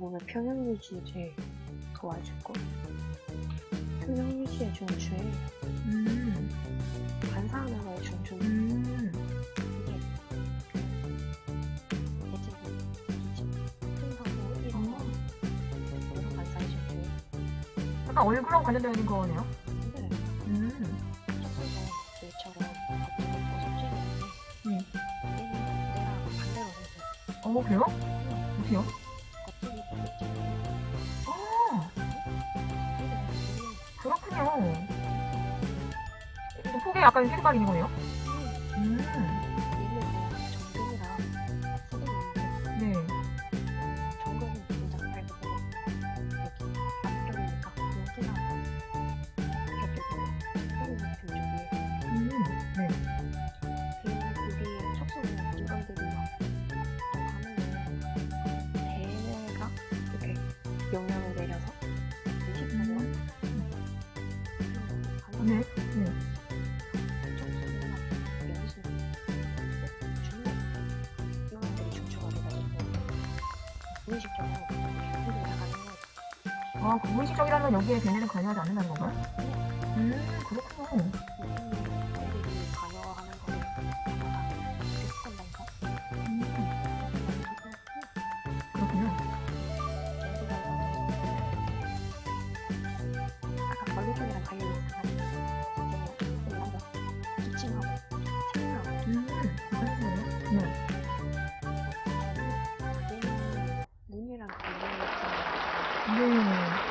평형 유지를 도와주고 평형 유지에 중추에 음, 반사하면서의 중추 음. 중추 약간 얼굴하고 관련되어 있는 거네요. 근데 음, 속죄했는데 네. 얘는 내랑 반대로 어, 그래요? 아, 그렇군요. 또 속에 약간 색깔이 있는 거네요? 음, 영향을 내려서 의식하고 네. 네. 이렇게 나가는 거 아, 건 여기에 걔네는 관여하지 않는다는 건가요? 음, 그렇군요. カメラかゆいのかなう。